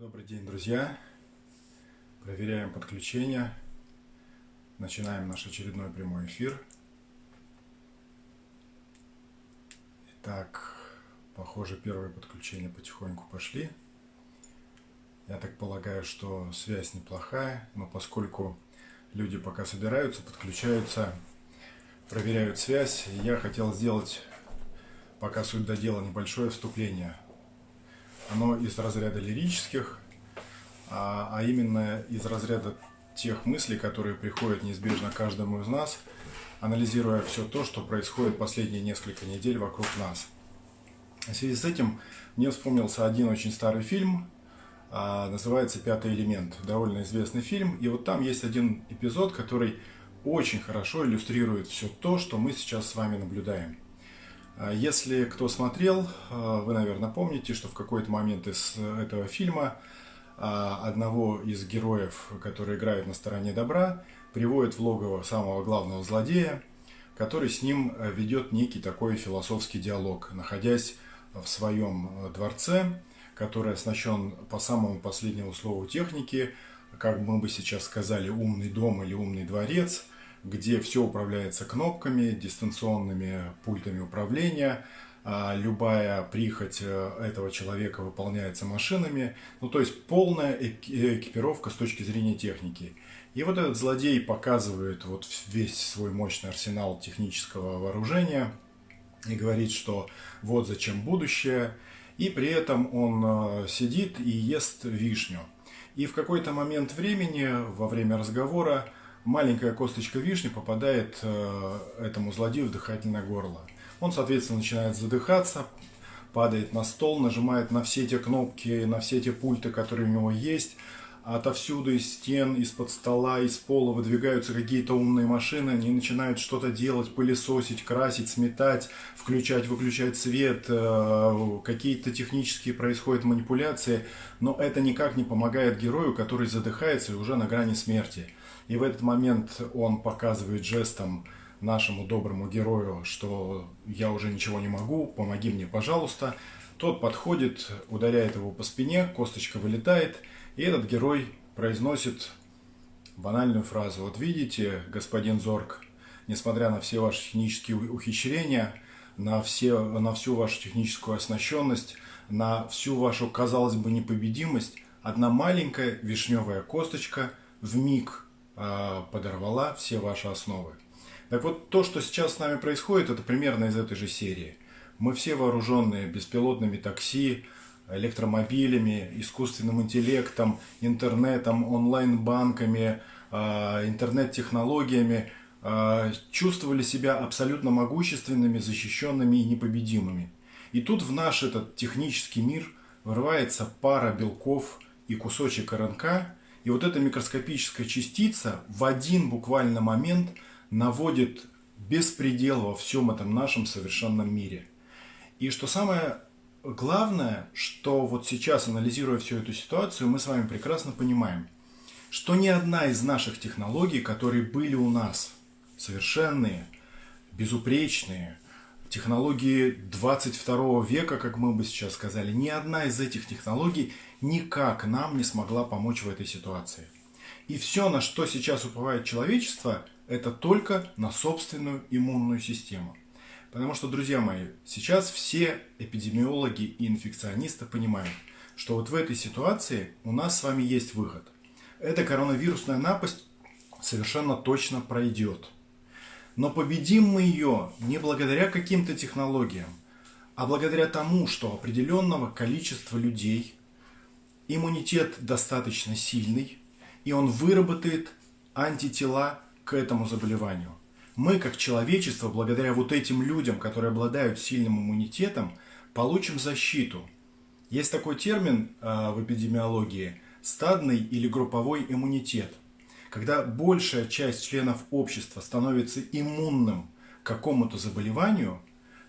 Добрый день, друзья! Проверяем подключение. Начинаем наш очередной прямой эфир. Итак, похоже, первые подключения потихоньку пошли. Я так полагаю, что связь неплохая, но поскольку люди пока собираются, подключаются, проверяют связь, я хотел сделать, пока суть до дела, небольшое вступление – оно из разряда лирических, а, а именно из разряда тех мыслей, которые приходят неизбежно каждому из нас, анализируя все то, что происходит последние несколько недель вокруг нас. В связи с этим мне вспомнился один очень старый фильм, а, называется «Пятый элемент». Довольно известный фильм. И вот там есть один эпизод, который очень хорошо иллюстрирует все то, что мы сейчас с вами наблюдаем. А если кто смотрел, а, вы, наверное, помните, что в какой-то момент из этого фильма а, одного из героев, который играет на стороне добра, приводит в логово самого главного злодея, который с ним ведет некий такой философский диалог, находясь в своем дворце, который оснащен по самому последнему слову техники, как мы бы сейчас сказали, умный дом или умный дворец – где все управляется кнопками, дистанционными пультами управления, а любая прихоть э, этого человека выполняется машинами, ну то есть полная экипировка с точки зрения техники. И вот этот злодей показывает вот весь свой мощный арсенал технического вооружения и говорит, что вот зачем будущее, и при этом он э, сидит и ест вишню. И в какой-то момент времени, во время разговора, маленькая косточка вишни попадает э, этому злодею в дыхательное горло. Он, соответственно, начинает задыхаться, падает на стол, нажимает на все те кнопки, на все те пульты, которые у него есть. Отовсюду из стен, из-под стола, из пола выдвигаются какие-то умные машины, они начинают что-то делать, пылесосить, красить, сметать, включать, выключать свет, э, какие-то технические происходят манипуляции, но это никак не помогает герою, который задыхается и уже на грани смерти. И в этот момент он показывает жестом нашему доброму герою, что я уже ничего не могу, помоги мне, пожалуйста. Тот подходит, ударяет его по спине, косточка вылетает, и этот герой произносит банальную фразу. Вот видите, господин Зорг, несмотря на все ваши технические ухищрения, на, все, на всю вашу техническую оснащенность, на всю вашу, казалось бы, непобедимость, одна маленькая вишневая косточка в миг подорвала все ваши основы. Так вот, то, что сейчас с нами происходит, это примерно из этой же серии. Мы все вооруженные беспилотными такси, электромобилями, искусственным интеллектом, интернетом, онлайн-банками, а, интернет-технологиями, а, чувствовали себя абсолютно могущественными, защищенными и непобедимыми. И тут в наш этот технический мир вырывается пара белков и кусочек РНК, и вот эта микроскопическая частица в один буквально момент наводит беспредел во всем этом нашем совершенном мире. И что самое главное, что вот сейчас, анализируя всю эту ситуацию, мы с вами прекрасно понимаем, что ни одна из наших технологий, которые были у нас, совершенные, безупречные, технологии 22 века, как мы бы сейчас сказали, ни одна из этих технологий никак нам не смогла помочь в этой ситуации. И все, на что сейчас уповает человечество, это только на собственную иммунную систему. Потому что, друзья мои, сейчас все эпидемиологи и инфекционисты понимают, что вот в этой ситуации у нас с вами есть выход. Эта коронавирусная напасть совершенно точно пройдет. Но победим мы ее не благодаря каким-то технологиям, а благодаря тому, что определенного количества людей иммунитет достаточно сильный, и он выработает антитела к этому заболеванию. Мы, как человечество, благодаря вот этим людям, которые обладают сильным иммунитетом, получим защиту. Есть такой термин э, в эпидемиологии – стадный или групповой иммунитет – когда большая часть членов общества становится иммунным к какому-то заболеванию,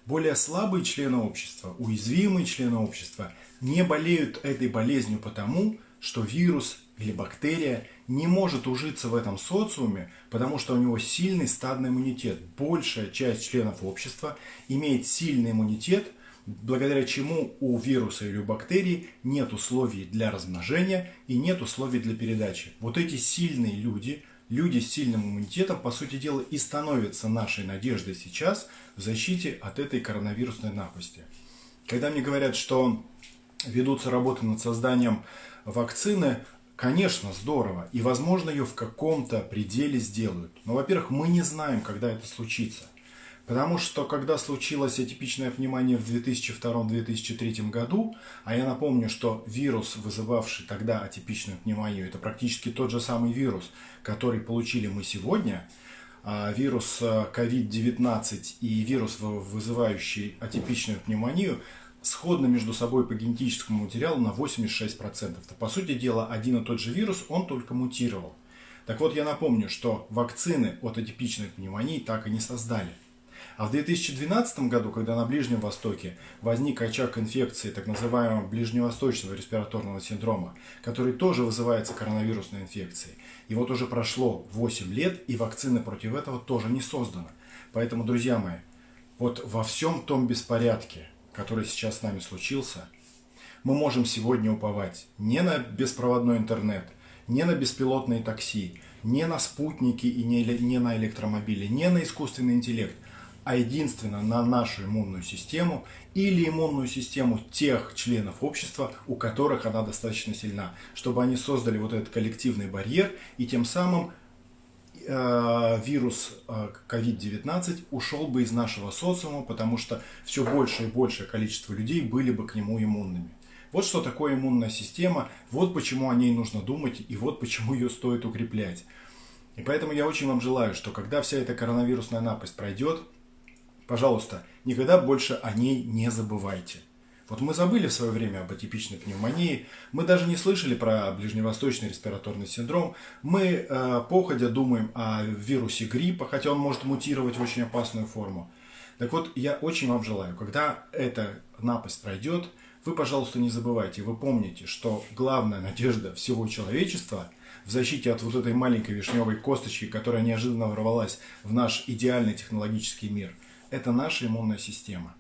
более слабые члены общества, уязвимые члены общества не болеют этой болезнью потому, что вирус или бактерия не может ужиться в этом социуме, потому что у него сильный стадный иммунитет. Большая часть членов общества имеет сильный иммунитет, благодаря чему у вируса или у бактерий нет условий для размножения и нет условий для передачи. Вот эти сильные люди, люди с сильным иммунитетом, по сути дела, и становятся нашей надеждой сейчас в защите от этой коронавирусной напасти. Когда мне говорят, что ведутся работы над созданием вакцины, конечно, здорово. И, возможно, ее в каком-то пределе сделают. Но, во-первых, мы не знаем, когда это случится. Потому что, когда случилось атипичное внимание в 2002-2003 году, а я напомню, что вирус, вызывавший тогда атипичную пневмонию, это практически тот же самый вирус, который получили мы сегодня, а вирус COVID-19 э, и вирус, вызывающий атипичную пневмонию, сходны между собой по генетическому материалу на 86%. То, по сути дела, один и тот же вирус, он только мутировал. Так вот, я напомню, что вакцины от атипичной пневмонии так и не создали. А в 2012 году, когда на Ближнем Востоке возник очаг инфекции так называемого ближневосточного респираторного синдрома, который тоже вызывается коронавирусной инфекцией, и вот уже прошло 8 лет, и вакцины против этого тоже не созданы. Поэтому, друзья мои, вот во всем том беспорядке, который сейчас с нами случился, мы можем сегодня уповать не на беспроводной интернет, не на беспилотные такси, не на спутники и не, на электромобили, не на искусственный интеллект, а единственно на нашу иммунную систему или иммунную систему тех членов общества, у которых она достаточно сильна, чтобы они создали вот этот коллективный барьер и тем самым Э, вирус COVID-19 э, ушел бы из нашего социума, потому что все больше и большее количество людей были бы к нему иммунными. Вот что такое иммунная система, вот почему о ней нужно думать и вот почему ее стоит укреплять. И поэтому я очень вам желаю, что когда вся эта коронавирусная напасть пройдет, пожалуйста, никогда больше о ней не забывайте. Вот мы забыли в свое время об атипичной пневмонии, мы даже не слышали про ближневосточный респираторный синдром, мы э, походя думаем о вирусе гриппа, хотя он может мутировать в очень опасную форму. Так вот, я очень вам желаю, когда эта напасть пройдет, вы, пожалуйста, не забывайте, вы помните, что главная надежда всего человечества в защите от вот этой маленькой вишневой косточки, которая неожиданно ворвалась в наш идеальный технологический мир, это наша иммунная система.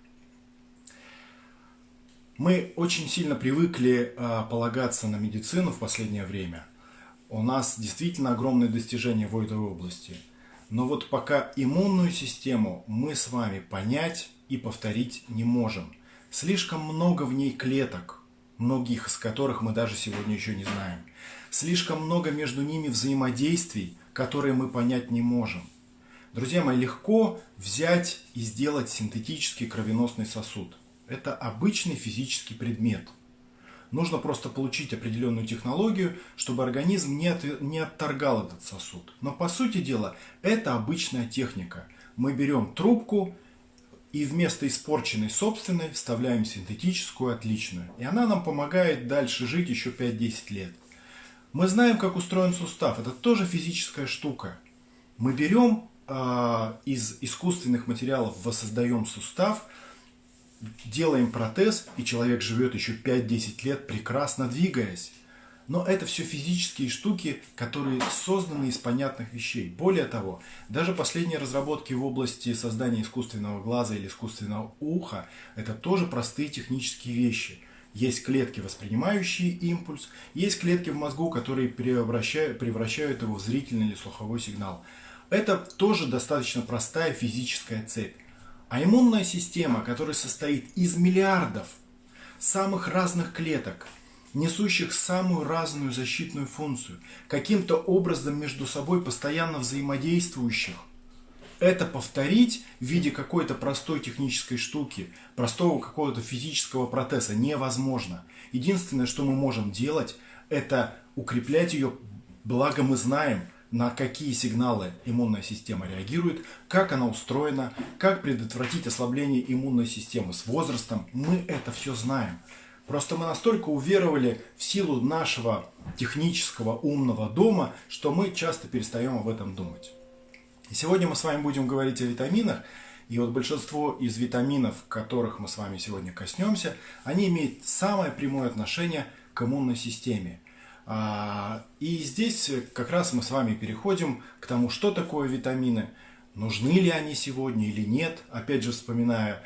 Мы очень сильно привыкли э, полагаться на медицину в последнее время. У нас действительно огромные достижения в этой области. Но вот пока иммунную систему мы с вами понять и повторить не можем. Слишком много в ней клеток, многих из которых мы даже сегодня еще не знаем. Слишком много между ними взаимодействий, которые мы понять не можем. Друзья мои, легко взять и сделать синтетический кровеносный сосуд – это обычный физический предмет. Нужно просто получить определенную технологию, чтобы организм не, от, не отторгал этот сосуд. Но по сути дела, это обычная техника. Мы берем трубку и вместо испорченной собственной вставляем синтетическую отличную. И она нам помогает дальше жить еще 5-10 лет. Мы знаем, как устроен сустав. Это тоже физическая штука. Мы берем э, из искусственных материалов, воссоздаем сустав – делаем протез, и человек живет еще 5-10 лет, прекрасно двигаясь. Но это все физические штуки, которые созданы из понятных вещей. Более того, даже последние разработки в области создания искусственного глаза или искусственного уха, это тоже простые технические вещи. Есть клетки, воспринимающие импульс, есть клетки в мозгу, которые превращают, превращают его в зрительный или слуховой сигнал. Это тоже достаточно простая физическая цепь. А иммунная система, которая состоит из миллиардов самых разных клеток, несущих самую разную защитную функцию, каким-то образом между собой постоянно взаимодействующих, это повторить в виде какой-то простой технической штуки, простого какого-то физического протеза невозможно. Единственное, что мы можем делать, это укреплять ее, благо мы знаем – на какие сигналы иммунная система реагирует, как она устроена, как предотвратить ослабление иммунной системы с возрастом. Мы это все знаем. Просто мы настолько уверовали в силу нашего технического умного дома, что мы часто перестаем об этом думать. И сегодня мы с вами будем говорить о витаминах. И вот большинство из витаминов, которых мы с вами сегодня коснемся, они имеют самое прямое отношение к иммунной системе. А, и здесь как раз мы с вами переходим к тому, что такое витамины, нужны ли они сегодня или нет. Опять же, вспоминая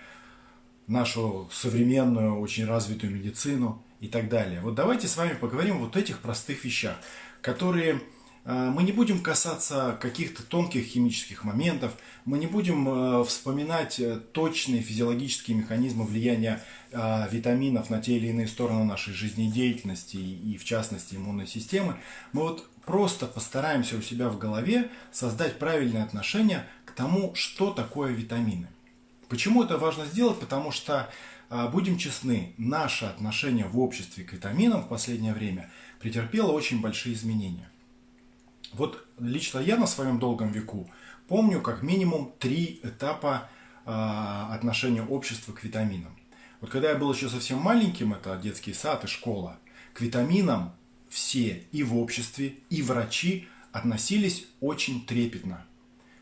нашу современную, очень развитую медицину и так далее. Вот давайте с вами поговорим вот этих простых вещах, которые э, мы не будем касаться каких-то тонких химических моментов, мы не будем э, вспоминать э, точные физиологические механизмы влияния витаминов на те или иные стороны нашей жизнедеятельности и, в частности, иммунной системы. Мы вот просто постараемся у себя в голове создать правильное отношение к тому, что такое витамины. Почему это важно сделать? Потому что, а, будем честны, наше отношение в обществе к витаминам в последнее время претерпело очень большие изменения. Вот лично я на своем долгом веку помню как минимум три этапа а, отношения общества к витаминам. Вот когда я был еще совсем маленьким, это детский сад и школа, к витаминам все и в обществе, и врачи относились очень трепетно.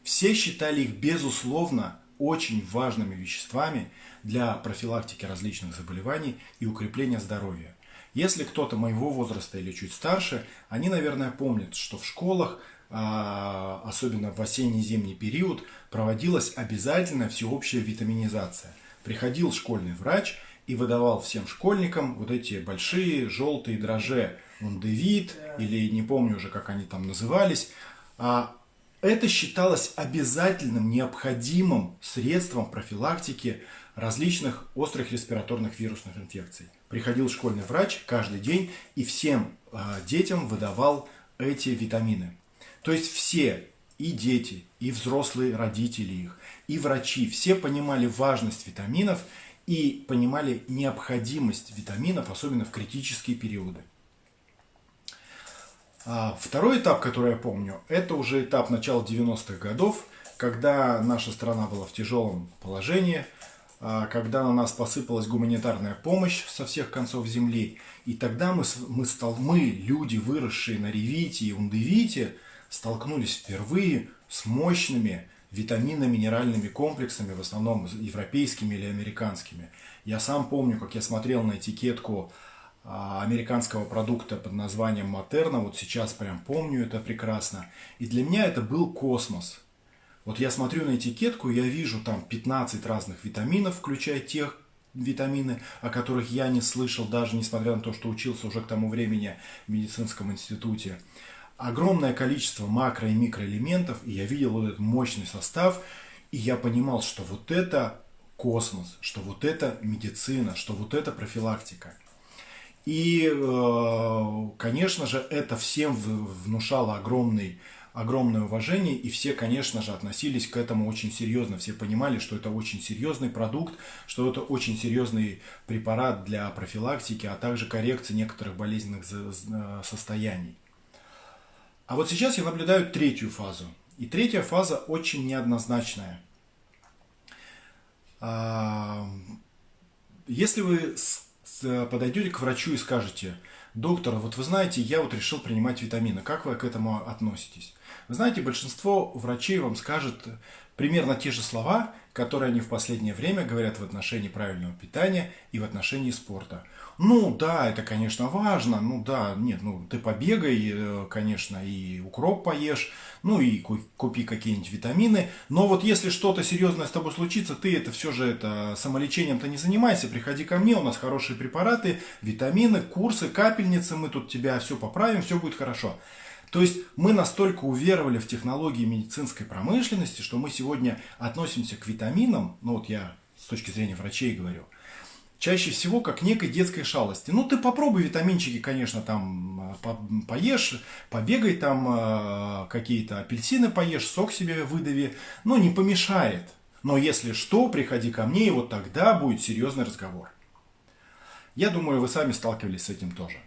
Все считали их безусловно очень важными веществами для профилактики различных заболеваний и укрепления здоровья. Если кто-то моего возраста или чуть старше, они, наверное, помнят, что в школах, а, особенно в осенне-зимний период, проводилась обязательная всеобщая витаминизация. Приходил школьный врач и выдавал всем школьникам вот эти большие желтые дрожжи, ундевит, или не помню уже, как они там назывались, а это считалось обязательным, необходимым средством профилактики различных острых респираторных вирусных инфекций. Приходил школьный врач каждый день и всем э, детям выдавал эти витамины. То есть все, и дети, и взрослые родители их, и врачи, все понимали важность витаминов и понимали необходимость витаминов, особенно в критические периоды. А второй этап, который я помню, это уже этап начала 90-х годов, когда наша страна была в тяжелом положении, а, когда на нас посыпалась гуманитарная помощь со всех концов земли. И тогда мы, мы, стал, мы люди, выросшие на ревите и ундевите, столкнулись впервые с мощными витаминно-минеральными комплексами, в основном европейскими или американскими. Я сам помню, как я смотрел на этикетку а, американского продукта под названием Матерна. Вот сейчас прям помню это прекрасно. И для меня это был космос. Вот я смотрю на этикетку, я вижу там 15 разных витаминов, включая тех витамины, о которых я не слышал, даже несмотря на то, что учился уже к тому времени в медицинском институте. Огромное количество макро- и микроэлементов, и я видел вот этот мощный состав, и я понимал, что вот это космос, что вот это медицина, что вот это профилактика. И, э, конечно же, это всем внушало огромный, огромное уважение, и все, конечно же, относились к этому очень серьезно. Все понимали, что это очень серьезный продукт, что это очень серьезный препарат для профилактики, а также коррекции некоторых болезненных э, состояний. А вот сейчас я наблюдаю третью фазу. И третья фаза очень неоднозначная. А, если вы подойдете к врачу и скажете, доктор, вот вы знаете, я вот решил принимать витамины, как вы к этому относитесь? Вы знаете, большинство врачей вам скажет примерно те же слова, которые они в последнее время говорят в отношении правильного питания и в отношении спорта. Ну да, это, конечно, важно. Ну да, нет, ну ты побегай, э, конечно, и укроп поешь, ну и купи какие-нибудь витамины. Но вот если что-то серьезное с тобой случится, ты это все же это самолечением-то не занимайся. Приходи ко мне, у нас хорошие препараты, витамины, курсы, капельницы, мы тут тебя все поправим, все будет хорошо. То есть мы настолько уверовали в технологии медицинской промышленности, что мы сегодня относимся к витаминам, ну вот я с точки зрения врачей говорю – чаще всего как некой детской шалости. Ну, ты попробуй витаминчики, конечно, там по поешь, побегай там, э, какие-то апельсины поешь, сок себе выдави, но не помешает. Но если что, приходи ко мне, и вот тогда будет серьезный разговор. Я думаю, вы сами сталкивались с этим тоже.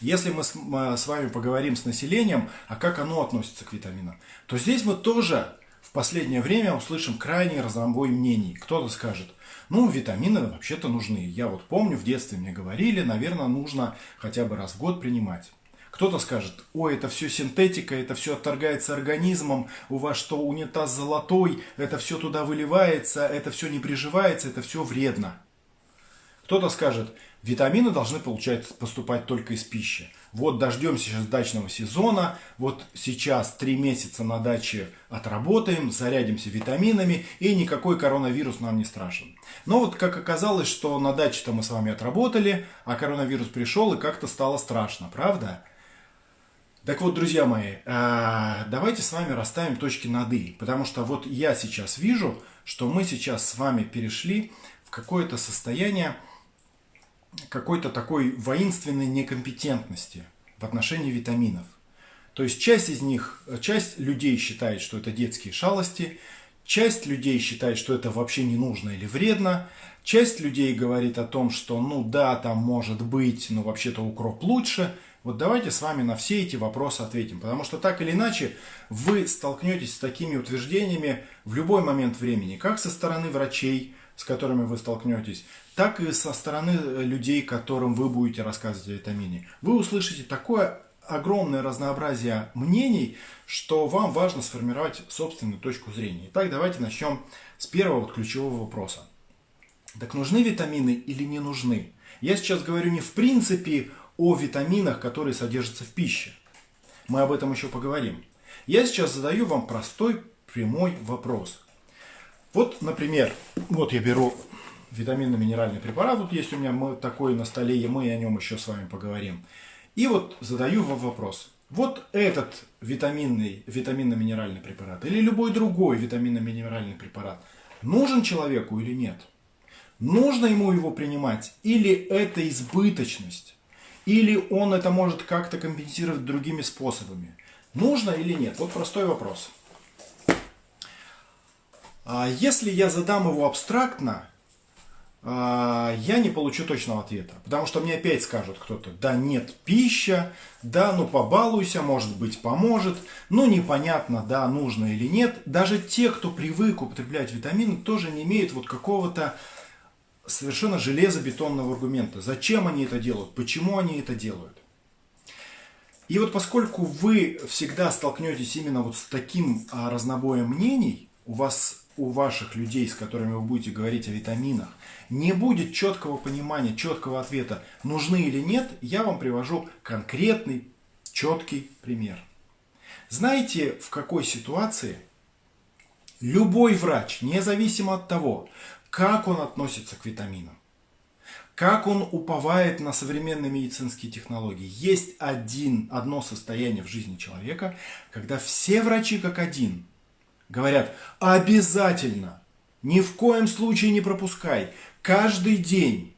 Если мы с, с вами поговорим с населением, а как оно относится к витаминам, то здесь мы тоже последнее время услышим крайний разнобой мнений. Кто-то скажет – ну, витамины вообще-то нужны. Я вот помню, в детстве мне говорили, наверное, нужно хотя бы раз в год принимать. Кто-то скажет, ой, это все синтетика, это все отторгается организмом, у вас что, унитаз золотой, это все туда выливается, это все не приживается, это все вредно. Кто-то скажет, Витамины должны получать, поступать только из пищи. Вот дождемся сейчас дачного сезона, вот сейчас три месяца на даче отработаем, зарядимся витаминами, и никакой коронавирус нам не страшен. Но вот как оказалось, что на даче-то мы с вами отработали, а коронавирус пришел и как-то стало страшно, правда? Так вот, друзья мои, а, давайте с вами расставим точки над «и», потому что вот я сейчас вижу, что мы сейчас с вами перешли в какое-то состояние, какой-то такой воинственной некомпетентности в отношении витаминов. То есть часть из них, часть людей считает, что это детские шалости, часть людей считает, что это вообще не нужно или вредно, часть людей говорит о том, что ну да, там может быть, но вообще-то укроп лучше. Вот давайте с вами на все эти вопросы ответим, потому что так или иначе вы столкнетесь с такими утверждениями в любой момент времени, как со стороны врачей, с которыми вы столкнетесь, так и со стороны э, людей, которым вы будете рассказывать о витамине. Вы услышите такое огромное разнообразие мнений, что вам важно сформировать собственную точку зрения. Итак, давайте начнем с первого вот ключевого вопроса. Так нужны витамины или не нужны? Я сейчас говорю не в принципе о витаминах, которые содержатся в пище. Мы об этом еще поговорим. Я сейчас задаю вам простой прямой вопрос. Вот, например, вот я беру витаминно-минеральный препарат, вот есть у меня такой на столе, и мы о нем еще с вами поговорим. И вот задаю вам вопрос. Вот этот витаминный, витаминно-минеральный препарат или любой другой витаминно-минеральный препарат нужен человеку или нет? Нужно ему его принимать или это избыточность? Или он это может как-то компенсировать другими способами? Нужно или нет? Вот простой вопрос. А если я задам его абстрактно, я не получу точного ответа. Потому что мне опять скажут кто-то, да нет, пища, да, ну побалуйся, может быть поможет, ну непонятно, да, нужно или нет. Даже те, кто привык употреблять витамины, тоже не имеют вот какого-то совершенно железобетонного аргумента. Зачем они это делают, почему они это делают. И вот поскольку вы всегда столкнетесь именно вот с таким а, разнобоем мнений, у вас у ваших людей, с которыми вы будете говорить о витаминах, не будет четкого понимания, четкого ответа, нужны или нет, я вам привожу конкретный, четкий пример. Знаете, в какой ситуации любой врач, независимо от того, как он относится к витаминам, как он уповает на современные медицинские технологии. Есть один, одно состояние в жизни человека, когда все врачи как один – Говорят, обязательно, ни в коем случае не пропускай, каждый день.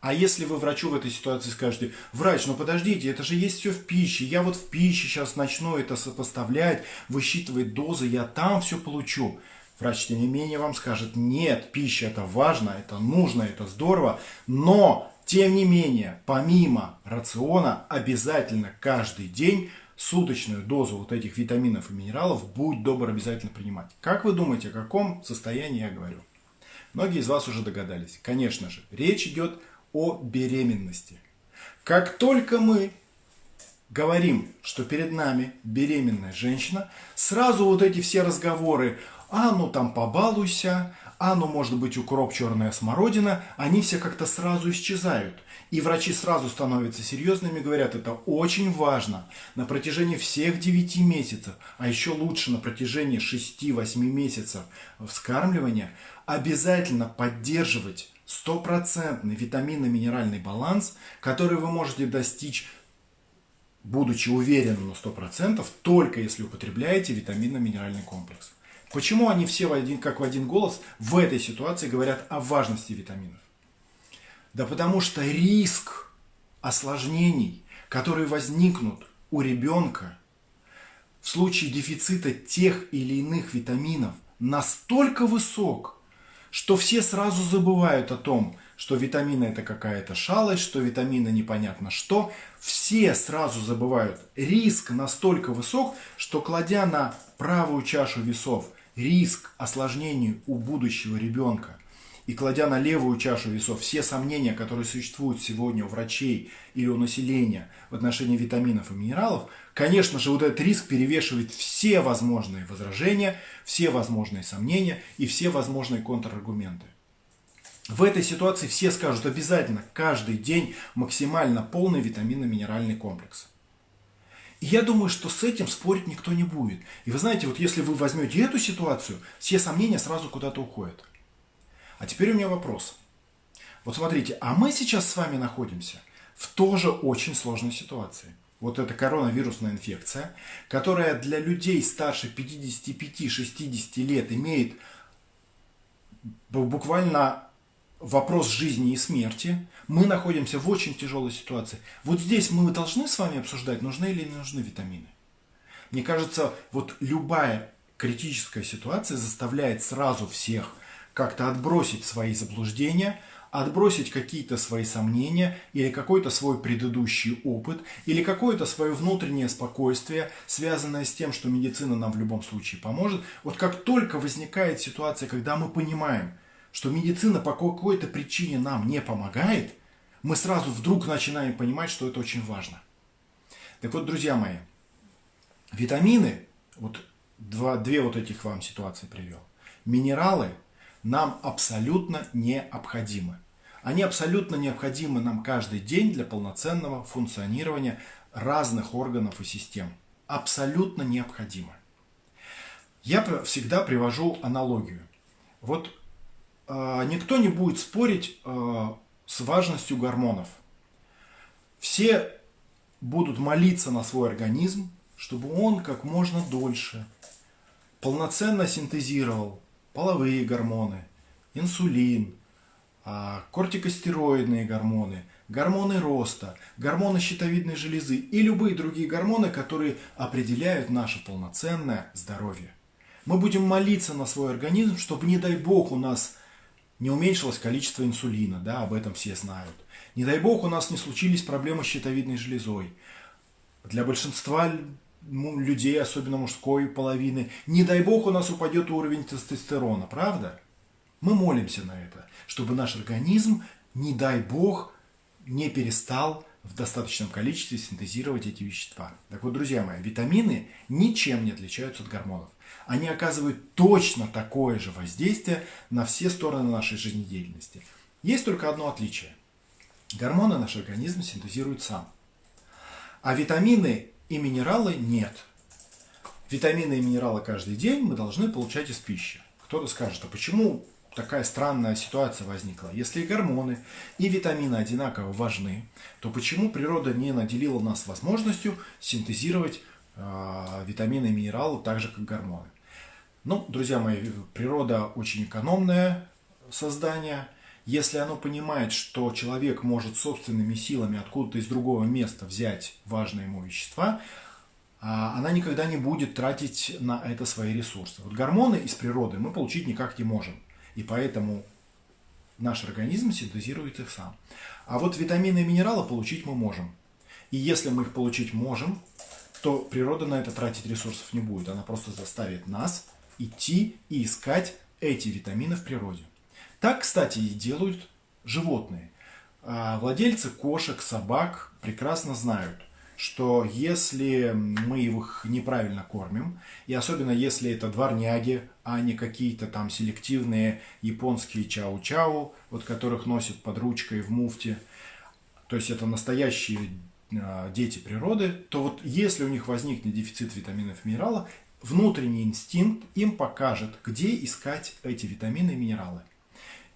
А если вы врачу в этой ситуации скажете, врач, ну подождите, это же есть все в пище, я вот в пище сейчас начну это сопоставлять, высчитывать дозы, я там все получу. Врач, тем не менее, вам скажет, нет, пища это важно, это нужно, это здорово, но, тем не менее, помимо рациона, обязательно каждый день суточную дозу вот этих витаминов и минералов будь добр обязательно принимать. Как вы думаете, о каком состоянии я говорю? Многие из вас уже догадались. Конечно же, речь идет о беременности. Как только мы говорим, что перед нами беременная женщина, сразу вот эти все разговоры, а ну там побалуйся, а ну может быть укроп, черная смородина, они все как-то сразу исчезают. И врачи сразу становятся серьезными, говорят, это очень важно на протяжении всех 9 месяцев, а еще лучше на протяжении 6-8 месяцев вскармливания, обязательно поддерживать стопроцентный витаминно-минеральный баланс, который вы можете достичь будучи уверенным на 100%, только если употребляете витаминно-минеральный комплекс. Почему они все в один, как в один голос в этой ситуации говорят о важности витаминов? Да потому что риск осложнений, которые возникнут у ребенка в случае дефицита тех или иных витаминов, настолько высок, что все сразу забывают о том, что витамины это какая-то шалость, что витамины непонятно что. Все сразу забывают. Риск настолько высок, что кладя на правую чашу весов риск осложнений у будущего ребенка и кладя на левую чашу весов все сомнения, которые существуют сегодня у врачей или у населения в отношении витаминов и минералов, конечно же, вот этот риск перевешивает все возможные возражения, все возможные сомнения и все возможные контраргументы. В этой ситуации все скажут обязательно каждый день максимально полный витаминно-минеральный комплекс. И я думаю, что с этим спорить никто не будет. И вы знаете, вот если вы возьмете эту ситуацию, все сомнения сразу куда-то уходят. А теперь у меня вопрос. Вот смотрите, а мы сейчас с вами находимся в тоже очень сложной ситуации. Вот эта коронавирусная инфекция, которая для людей старше 55-60 лет имеет буквально вопрос жизни и смерти. Мы находимся в очень тяжелой ситуации. Вот здесь мы должны с вами обсуждать, нужны или не нужны витамины. Мне кажется, вот любая критическая ситуация заставляет сразу всех как-то отбросить свои заблуждения, отбросить какие-то свои сомнения или какой-то свой предыдущий опыт или какое-то свое внутреннее спокойствие, связанное с тем, что медицина нам в любом случае поможет. Вот как только возникает ситуация, когда мы понимаем, что медицина по какой-то причине нам не помогает, мы сразу вдруг начинаем понимать, что это очень важно. Так вот, друзья мои, витамины, вот два, две вот этих вам ситуации привел, минералы нам абсолютно необходимы. Они абсолютно необходимы нам каждый день для полноценного функционирования разных органов и систем. Абсолютно необходимы. Я всегда привожу аналогию. Вот а, никто не будет спорить а, с важностью гормонов. Все будут молиться на свой организм, чтобы он как можно дольше полноценно синтезировал половые гормоны, инсулин, а, кортикостероидные гормоны, гормоны роста, гормоны щитовидной железы и любые другие гормоны, которые определяют наше полноценное здоровье. Мы будем молиться на свой организм, чтобы, не дай бог, у нас не уменьшилось количество инсулина, да, об этом все знают. Не дай бог у нас не случились проблемы с щитовидной железой. Для большинства людей, особенно мужской половины, не дай бог у нас упадет уровень тестостерона, правда? Мы молимся на это, чтобы наш организм, не дай бог, не перестал в достаточном количестве синтезировать эти вещества. Так вот, друзья мои, витамины ничем не отличаются от гормонов они оказывают точно такое же воздействие на все стороны нашей жизнедеятельности. Есть только одно отличие. Гормоны наш организм синтезирует сам. А витамины и минералы нет. Витамины и минералы каждый день мы должны получать из пищи. Кто-то скажет, а почему такая странная ситуация возникла? Если и гормоны, и витамины одинаково важны, то почему природа не наделила нас возможностью синтезировать Э, витамины и минералы, так же как гормоны. Ну, друзья мои, природа очень экономное создание. Если оно понимает, что человек может собственными силами откуда-то из другого места взять важные ему вещества, она никогда не будет тратить на это свои ресурсы. Вот гормоны из природы мы получить никак не можем. И поэтому наш организм синтезирует их сам. А вот витамины и минералы получить мы можем. И если мы их получить можем, то природа на это тратить ресурсов не будет. Она просто заставит нас идти и искать эти витамины в природе. Так, кстати, и делают животные. А владельцы кошек, собак прекрасно знают, что если мы их неправильно кормим, и особенно если это дворняги, а не какие-то там селективные японские чау-чау, вот которых носят под ручкой в муфте, то есть это настоящие а, дети природы, то вот если у них возникнет дефицит витаминов и минералов, внутренний инстинкт им покажет, где искать эти витамины и минералы.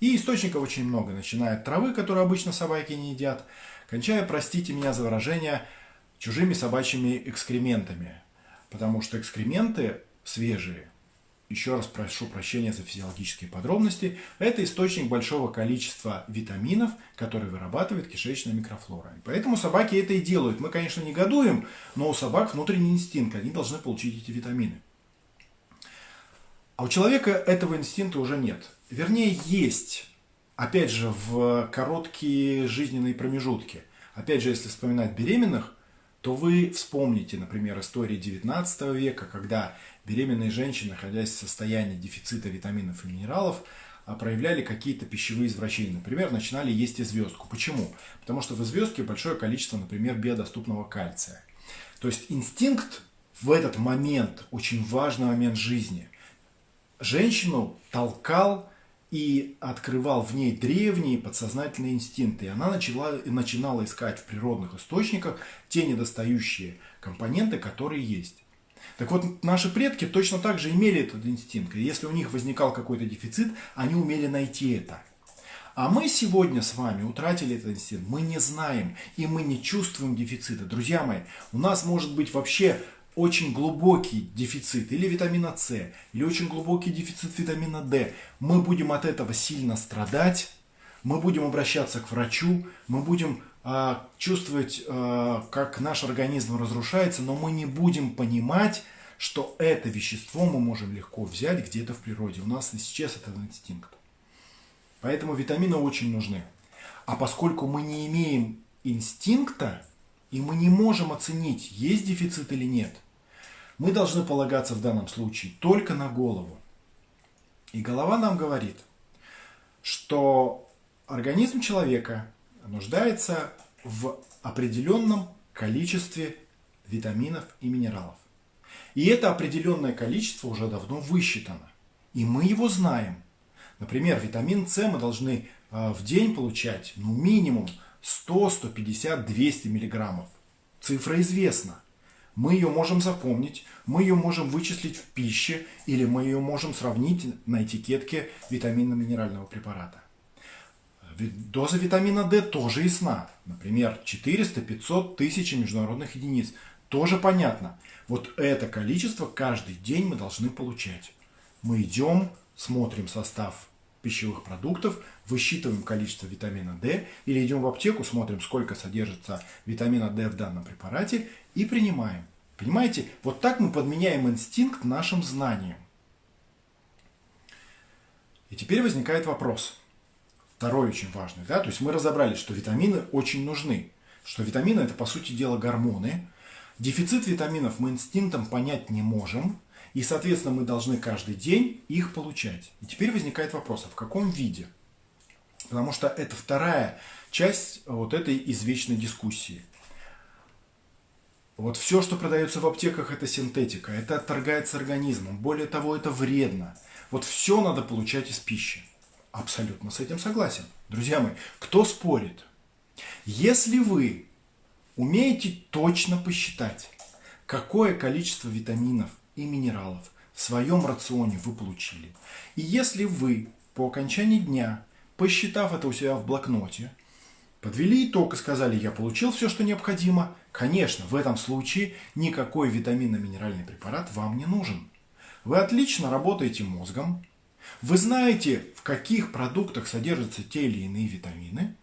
И источников очень много, начиная от травы, которую обычно собаки не едят, кончая, простите меня за выражение, чужими собачьими экскрементами. Потому что экскременты свежие еще раз прошу прощения за физиологические подробности, это источник большого количества витаминов, которые вырабатывает кишечная микрофлора. И поэтому собаки это и делают. Мы, конечно, негодуем, но у собак внутренний инстинкт, они должны получить эти витамины. А у человека этого инстинкта уже нет. Вернее, есть, опять же, в короткие жизненные промежутки. Опять же, если вспоминать беременных, то вы вспомните, например, истории 19 века, когда беременные женщины, находясь в состоянии дефицита витаминов и минералов, а, проявляли какие-то пищевые извращения. Например, начинали есть и звездку. Почему? Потому что в звездке большое количество, например, биодоступного кальция. То есть инстинкт в этот момент, очень важный момент жизни, женщину толкал и открывал в ней древние подсознательные инстинкты. И она начала, начинала искать в природных источниках те недостающие компоненты, которые есть. Так вот, наши предки точно так же имели этот инстинкт. И если у них возникал какой-то дефицит, они умели найти это. А мы сегодня с вами утратили этот инстинкт. Мы не знаем и мы не чувствуем дефицита. Друзья мои, у нас может быть вообще очень глубокий дефицит или витамина С, или очень глубокий дефицит витамина D. Мы будем от этого сильно страдать, мы будем обращаться к врачу, мы будем э, чувствовать, э, как наш организм разрушается, но мы не будем понимать, что это вещество мы можем легко взять где-то в природе. У нас сейчас этот инстинкт. Поэтому витамины очень нужны. А поскольку мы не имеем инстинкта, и мы не можем оценить, есть дефицит или нет, мы должны полагаться в данном случае только на голову. И голова нам говорит, что организм человека нуждается в определенном количестве витаминов и минералов. И это определенное количество уже давно высчитано. И мы его знаем. Например, витамин С мы должны а, в день получать ну, минимум 100, 150, 200 миллиграммов. Цифра известна. Мы ее можем запомнить, мы ее можем вычислить в пище или мы ее можем сравнить на этикетке витаминно-минерального препарата. Доза витамина D тоже ясна. Например, 400-500 тысяч международных единиц. Тоже понятно. Вот это количество каждый день мы должны получать. Мы идем, смотрим состав пищевых продуктов, высчитываем количество витамина D или идем в аптеку, смотрим, сколько содержится витамина D в данном препарате и принимаем. Понимаете, вот так мы подменяем инстинкт нашим знанием. И теперь возникает вопрос, второй очень важный. Да? То есть мы разобрались, что витамины очень нужны, что витамины это по сути дела гормоны. Дефицит витаминов мы инстинктом понять не можем, и, соответственно, мы должны каждый день их получать. И теперь возникает вопрос, а в каком виде? Потому что это вторая часть вот этой извечной дискуссии. Вот все, что продается в аптеках, это синтетика, это отторгается организмом. Более того, это вредно. Вот все надо получать из пищи. Абсолютно с этим согласен. Друзья мои, кто спорит? Если вы умеете точно посчитать, какое количество витаминов и минералов в своем рационе вы получили. И если вы по окончании дня, посчитав это у себя в блокноте, подвели итог и сказали, я получил все, что необходимо, конечно, в этом случае никакой витаминно-минеральный препарат вам не нужен. Вы отлично работаете мозгом, вы знаете, в каких продуктах содержатся те или иные витамины,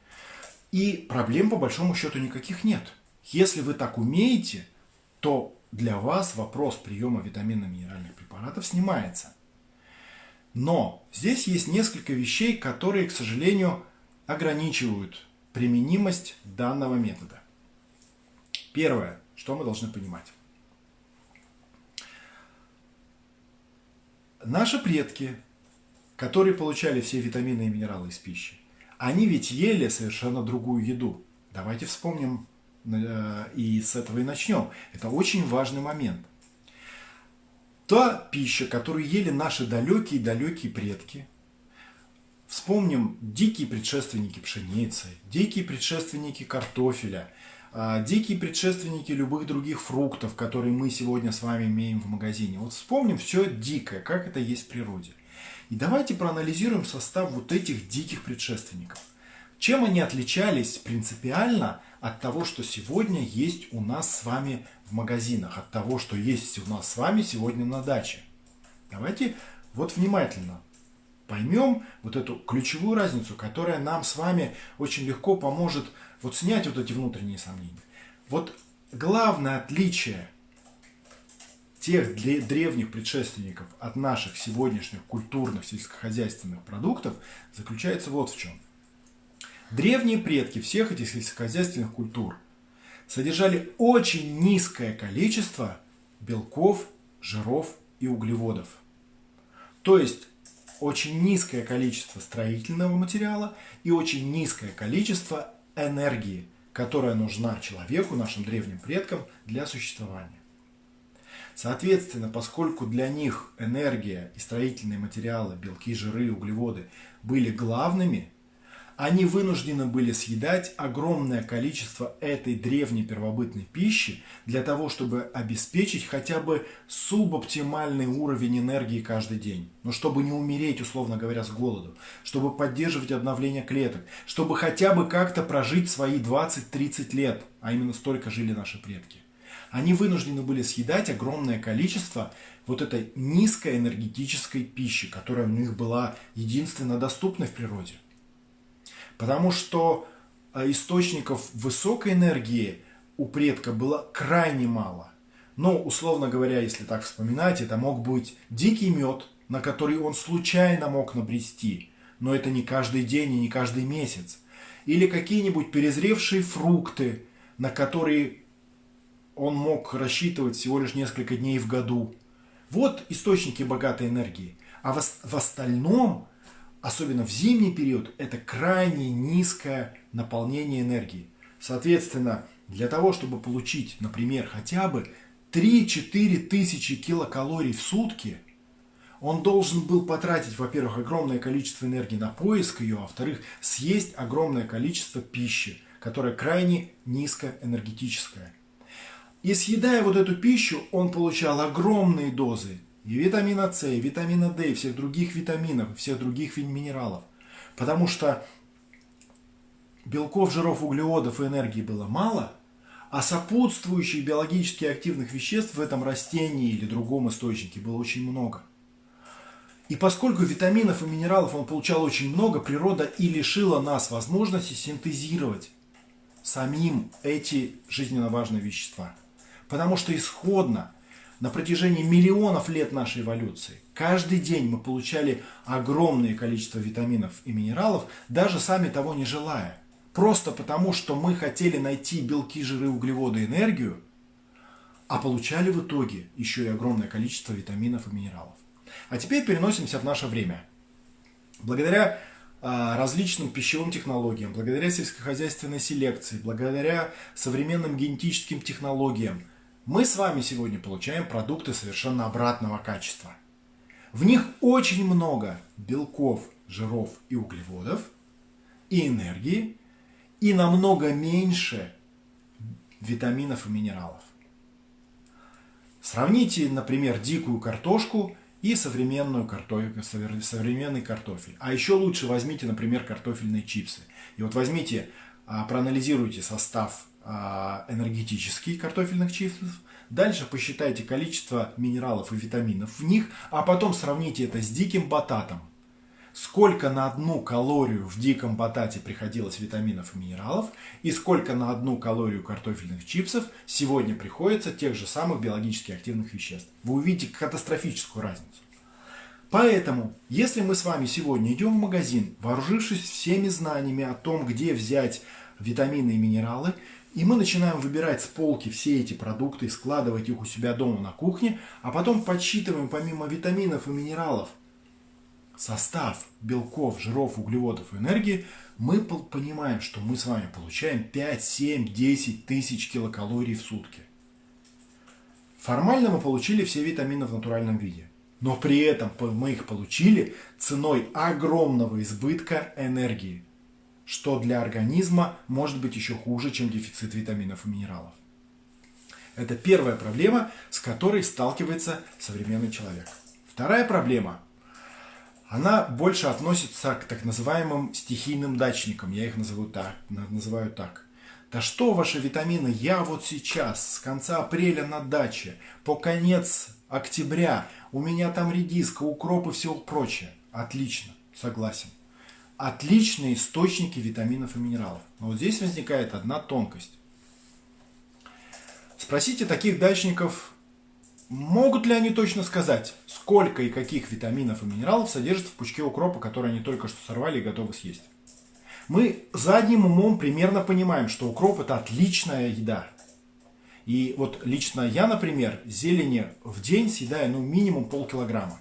и проблем по большому счету никаких нет. Если вы так умеете, то для вас вопрос приема витаминно-минеральных препаратов снимается. Но здесь есть несколько вещей, которые, к сожалению, ограничивают применимость данного метода. Первое, что мы должны понимать. Наши предки, которые получали все витамины и минералы из пищи, они ведь ели совершенно другую еду. Давайте вспомним и с этого и начнем. Это очень важный момент. Та пища, которую ели наши далекие-далекие предки, вспомним дикие предшественники пшеницы, дикие предшественники картофеля, э, дикие предшественники любых других фруктов, которые мы сегодня с вами имеем в магазине. Вот вспомним все дикое, как это есть в природе. И давайте проанализируем состав вот этих диких предшественников. Чем они отличались принципиально от того, что сегодня есть у нас с вами в магазинах, от того, что есть у нас с вами сегодня на даче. Давайте вот внимательно поймем вот эту ключевую разницу, которая нам с вами очень легко поможет вот снять вот эти внутренние сомнения. Вот главное отличие тех древних предшественников от наших сегодняшних культурных сельскохозяйственных продуктов заключается вот в чем – Древние предки всех этих сельскохозяйственных культур содержали очень низкое количество белков, жиров и углеводов. То есть очень низкое количество строительного материала и очень низкое количество энергии, которая нужна человеку, нашим древним предкам, для существования. Соответственно, поскольку для них энергия и строительные материалы, белки, жиры, углеводы были главными, они вынуждены были съедать огромное количество этой древней первобытной пищи для того, чтобы обеспечить хотя бы субоптимальный уровень энергии каждый день. Но чтобы не умереть, условно говоря, с голоду, чтобы поддерживать обновление клеток, чтобы хотя бы как-то прожить свои 20-30 лет, а именно столько жили наши предки. Они вынуждены были съедать огромное количество вот этой низкоэнергетической пищи, которая у них была единственно доступна в природе. Потому что э, источников высокой энергии у предка было крайне мало. Но, условно говоря, если так вспоминать, это мог быть дикий мед, на который он случайно мог набрести, но это не каждый день и не каждый месяц. Или какие-нибудь перезревшие фрукты, на которые он мог рассчитывать всего лишь несколько дней в году. Вот источники богатой энергии. А в, в остальном особенно в зимний период, это крайне низкое наполнение энергии. Соответственно, для того, чтобы получить, например, хотя бы 3-4 тысячи килокалорий в сутки, он должен был потратить, во-первых, огромное количество энергии на поиск ее, а во-вторых, съесть огромное количество пищи, которая крайне низкоэнергетическая. И съедая вот эту пищу, он получал огромные дозы и витамина С, и витамина D, и всех других витаминов, всех других минералов. Потому что белков, жиров, углеводов и энергии было мало, а сопутствующих биологически активных веществ в этом растении или другом источнике было очень много. И поскольку витаминов и минералов он получал очень много, природа и лишила нас возможности синтезировать самим эти жизненно важные вещества. Потому что исходно на протяжении миллионов лет нашей эволюции каждый день мы получали огромное количество витаминов и минералов, даже сами того не желая. Просто потому, что мы хотели найти белки, жиры, углеводы, энергию, а получали в итоге еще и огромное количество витаминов и минералов. А теперь переносимся в наше время. Благодаря а, различным пищевым технологиям, благодаря сельскохозяйственной селекции, благодаря современным генетическим технологиям – мы с вами сегодня получаем продукты совершенно обратного качества. В них очень много белков, жиров и углеводов, и энергии, и намного меньше витаминов и минералов. Сравните, например, дикую картошку и современную картофель, современный картофель. А еще лучше возьмите, например, картофельные чипсы. И вот возьмите, а, проанализируйте состав энергетический картофельных чипсов. Дальше посчитайте количество минералов и витаминов в них, а потом сравните это с диким бататом. Сколько на одну калорию в диком батате приходилось витаминов и минералов, и сколько на одну калорию картофельных чипсов сегодня приходится тех же самых биологически активных веществ. Вы увидите катастрофическую разницу. Поэтому, если мы с вами сегодня идем в магазин, вооружившись всеми знаниями о том, где взять витамины и минералы, и мы начинаем выбирать с полки все эти продукты, складывать их у себя дома на кухне, а потом подсчитываем помимо витаминов и минералов состав белков, жиров, углеводов и энергии, мы понимаем, что мы с вами получаем 5, 7, 10 тысяч килокалорий в сутки. Формально мы получили все витамины в натуральном виде. Но при этом мы их получили ценой огромного избытка энергии что для организма может быть еще хуже, чем дефицит витаминов и минералов. Это первая проблема, с которой сталкивается современный человек. Вторая проблема, она больше относится к так называемым стихийным дачникам, я их называю так. Называю так. Да что ваши витамины, я вот сейчас, с конца апреля на даче, по конец октября, у меня там редиска, укроп и все прочее. Отлично, согласен отличные источники витаминов и минералов. Но вот здесь возникает одна тонкость. Спросите таких дачников, могут ли они точно сказать, сколько и каких витаминов и минералов содержится в пучке укропа, который они только что сорвали и готовы съесть. Мы задним умом примерно понимаем, что укроп это отличная еда. И вот лично я, например, зелени в день съедаю ну, минимум полкилограмма.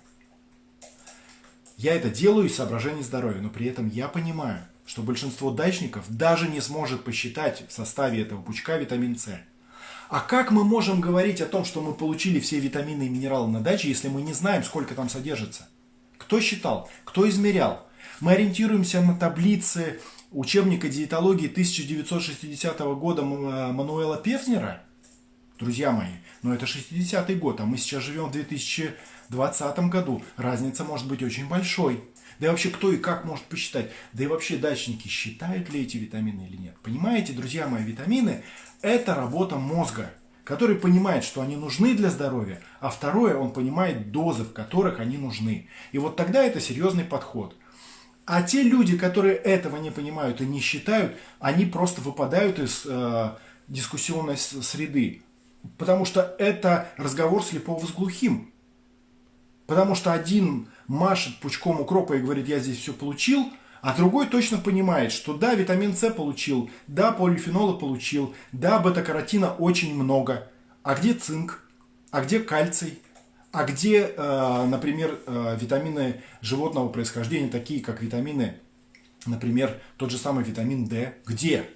Я это делаю из соображений здоровья, но при этом я понимаю, что большинство дачников даже не сможет посчитать в составе этого пучка витамин С. А как мы можем говорить о том, что мы получили все витамины и минералы на даче, если мы не знаем, сколько там содержится? Кто считал? Кто измерял? Мы ориентируемся на таблицы учебника диетологии 1960 года Мануэла Певзнера? Друзья мои, но это 60-й год, а мы сейчас живем в 2020 году. Разница может быть очень большой. Да и вообще, кто и как может посчитать? Да и вообще, дачники считают ли эти витамины или нет? Понимаете, друзья мои, витамины – это работа мозга, который понимает, что они нужны для здоровья, а второе, он понимает дозы, в которых они нужны. И вот тогда это серьезный подход. А те люди, которые этого не понимают и не считают, они просто выпадают из э, дискуссионной среды. Потому что это разговор слепого с глухим. Потому что один машет пучком укропа и говорит, я здесь все получил, а другой точно понимает, что да, витамин С получил, да, полифенола получил, да, бета-каротина очень много. А где цинк? А где кальций? А где, э, например, э, витамины животного происхождения, такие как витамины, например, тот же самый витамин D? Где?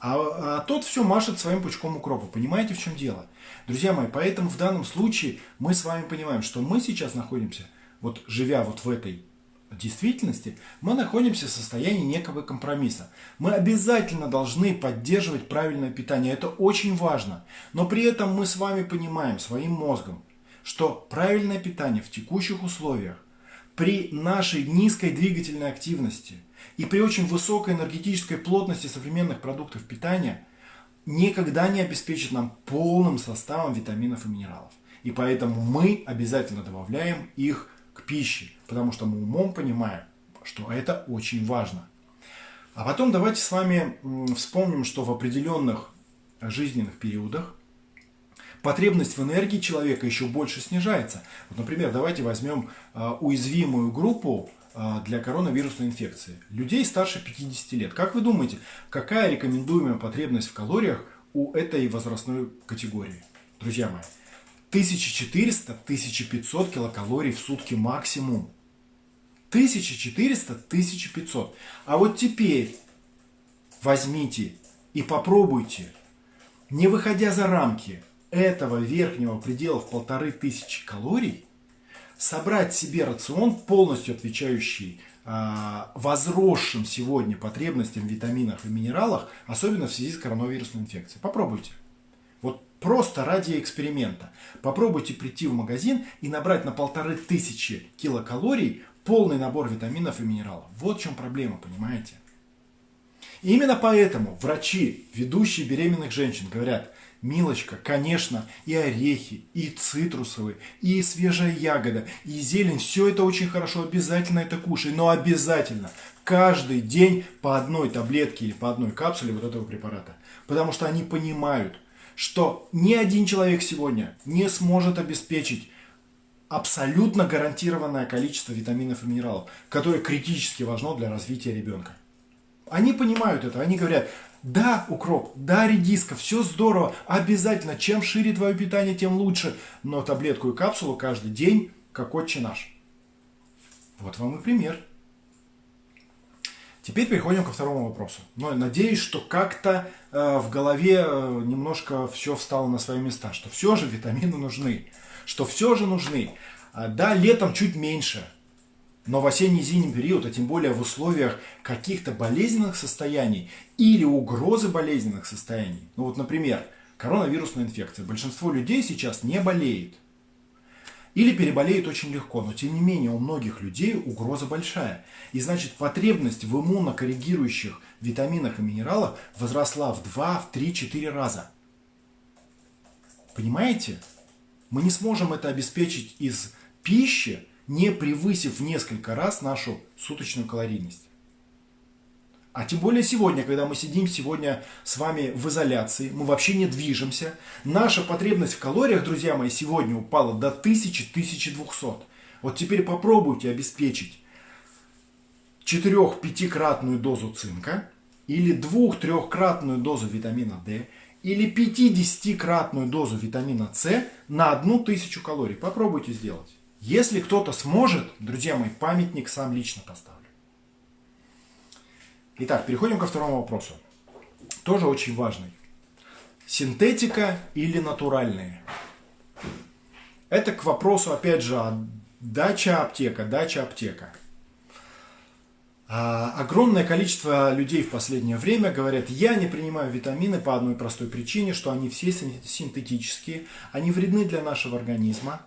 А, а тот все машет своим пучком укропа. Понимаете, в чем дело? Друзья мои, поэтому в данном случае мы с вами понимаем, что мы сейчас находимся, вот живя вот в этой действительности, мы находимся в состоянии некого компромисса. Мы обязательно должны поддерживать правильное питание. Это очень важно. Но при этом мы с вами понимаем своим мозгом, что правильное питание в текущих условиях при нашей низкой двигательной активности – и при очень высокой энергетической плотности современных продуктов питания никогда не обеспечит нам полным составом витаминов и минералов. И поэтому мы обязательно добавляем их к пище, потому что мы умом понимаем, что это очень важно. А потом давайте с вами вспомним, что в определенных жизненных периодах потребность в энергии человека еще больше снижается. Вот, например, давайте возьмем а, уязвимую группу для коронавирусной инфекции. Людей старше 50 лет. Как вы думаете, какая рекомендуемая потребность в калориях у этой возрастной категории? Друзья мои, 1400-1500 килокалорий в сутки максимум. 1400-1500. А вот теперь возьмите и попробуйте, не выходя за рамки этого верхнего предела в полторы тысячи калорий, собрать себе рацион, полностью отвечающий а, возросшим сегодня потребностям в витаминах и минералах, особенно в связи с коронавирусной инфекцией. Попробуйте. Вот просто ради эксперимента. Попробуйте прийти в магазин и набрать на полторы тысячи килокалорий полный набор витаминов и минералов. Вот в чем проблема, понимаете? И именно поэтому врачи, ведущие беременных женщин, говорят, Милочка, конечно, и орехи, и цитрусовые, и свежая ягода, и зелень, все это очень хорошо, обязательно это кушай, но обязательно каждый день по одной таблетке или по одной капсуле вот этого препарата. Потому что они понимают, что ни один человек сегодня не сможет обеспечить абсолютно гарантированное количество витаминов и минералов, которое критически важно для развития ребенка. Они понимают это, они говорят, да, укроп, да, редиска, все здорово, обязательно. Чем шире твое питание, тем лучше. Но таблетку и капсулу каждый день, как отче наш. Вот вам и пример. Теперь переходим ко второму вопросу. Но надеюсь, что как-то э, в голове э, немножко все встало на свои места, что все же витамины нужны, что все же нужны. А, да, летом чуть меньше, но в осенне-зимний период, а тем более в условиях каких-то болезненных состояний или угрозы болезненных состояний, ну вот, например, коронавирусная инфекция, большинство людей сейчас не болеет. Или переболеет очень легко, но тем не менее у многих людей угроза большая. И значит потребность в иммунокоррегирующих витаминах и минералах возросла в 2, в 3, 4 раза. Понимаете? Мы не сможем это обеспечить из пищи, не превысив в несколько раз нашу суточную калорийность. А тем более сегодня, когда мы сидим сегодня с вами в изоляции, мы вообще не движемся. Наша потребность в калориях, друзья мои, сегодня упала до 1000-1200. Вот теперь попробуйте обеспечить 4-5-кратную дозу цинка или 2-3-кратную дозу витамина D или 50-кратную дозу витамина С на 1000 калорий. Попробуйте сделать. Если кто-то сможет, друзья мои, памятник сам лично поставлю. Итак, переходим ко второму вопросу. Тоже очень важный. Синтетика или натуральные? Это к вопросу, опять же, дача аптека, дача аптека. А, огромное количество людей в последнее время говорят, я не принимаю витамины по одной простой причине, что они все синтетические, они вредны для нашего организма,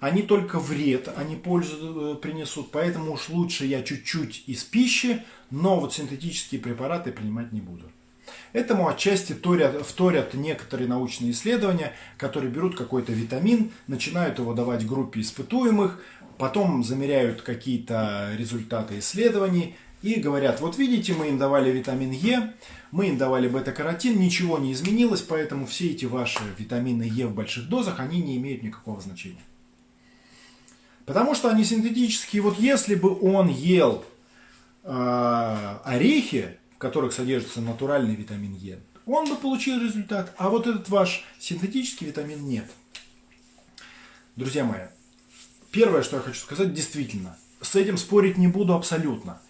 они только вред, они пользу э, принесут, поэтому уж лучше я чуть-чуть из пищи, но вот синтетические препараты принимать не буду. Этому отчасти вторят, вторят некоторые научные исследования, которые берут какой-то витамин, начинают его давать группе испытуемых, потом замеряют какие-то результаты исследований и говорят, вот видите, мы им давали витамин Е, мы им давали бета-каротин, ничего не изменилось, поэтому все эти ваши витамины Е в больших дозах, они не имеют никакого значения. Потому что они синтетические. Вот если бы он ел э, орехи, в которых содержится натуральный витамин Е, он бы получил результат. А вот этот ваш синтетический витамин нет. Друзья мои, Первое, что я хочу сказать, действительно, с этим спорить не буду абсолютно.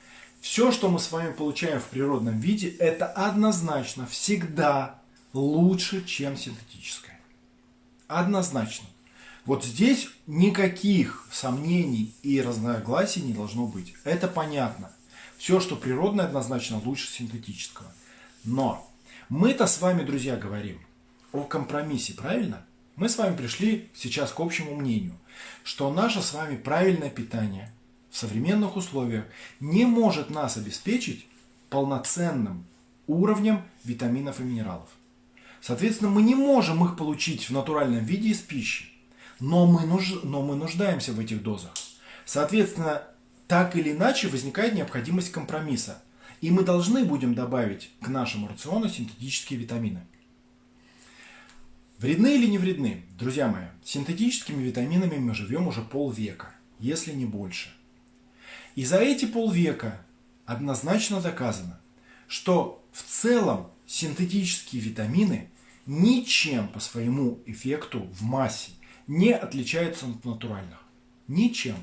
Все, что мы с вами получаем в природном виде, это однозначно всегда лучше, чем синтетическое. Однозначно. Вот здесь никаких сомнений и разногласий не должно быть. Это понятно. Все, что природное, однозначно лучше синтетического. Но мы-то с вами, друзья, говорим о компромиссе, правильно? Мы с вами пришли сейчас к общему мнению, что наше с вами правильное питание в современных условиях не может нас обеспечить полноценным уровнем витаминов и минералов. Соответственно, мы не можем их получить в натуральном виде из пищи, но мы, нуж... но мы нуждаемся в этих дозах. Соответственно, так или иначе возникает необходимость компромисса, и мы должны будем добавить к нашему рациону синтетические витамины. Вредны или не вредны? Друзья мои, синтетическими витаминами мы живем уже полвека, если не больше. И за эти полвека однозначно доказано, что в целом синтетические витамины ничем по своему эффекту в массе не отличаются от натуральных. Ничем.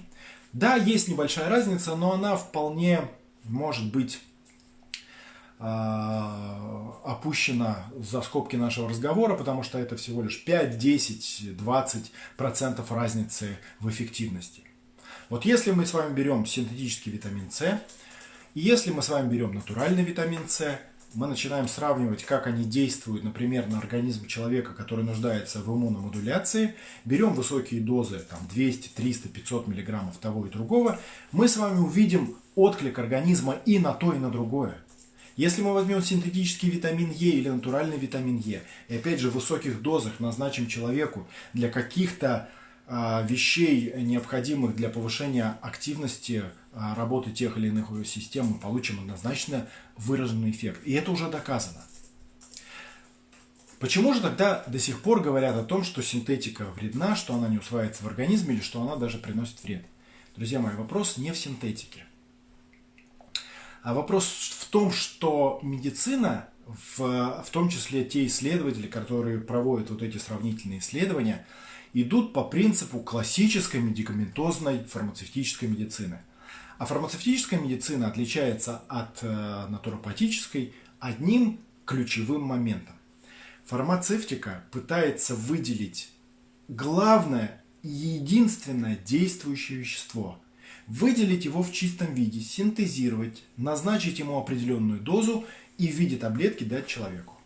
Да, есть небольшая разница, но она вполне может быть а, опущена за скобки нашего разговора, потому что это всего лишь 5, 10, 20 процентов разницы в эффективности. Вот если мы с вами берем синтетический витамин С, и если мы с вами берем натуральный витамин С, мы начинаем сравнивать, как они действуют, например, на организм человека, который нуждается в иммуномодуляции, берем высокие дозы, там 200, 300, 500 миллиграммов того и другого, мы с вами увидим отклик организма и на то, и на другое. Если мы возьмем синтетический витамин Е или натуральный витамин Е, и опять же в высоких дозах назначим человеку для каких-то вещей, необходимых для повышения активности а, работы тех или иных систем, мы получим однозначно выраженный эффект. И это уже доказано. Почему же тогда до сих пор говорят о том, что синтетика вредна, что она не усваивается в организме или что она даже приносит вред? Друзья мои, вопрос не в синтетике. А вопрос в том, что медицина, в, в том числе те исследователи, которые проводят вот эти сравнительные исследования, идут по принципу классической медикаментозной фармацевтической медицины. А фармацевтическая медицина отличается от э, натуропатической одним ключевым моментом. Фармацевтика пытается выделить главное и единственное действующее вещество – выделить его в чистом виде, синтезировать, назначить ему определенную дозу и в виде таблетки дать человеку.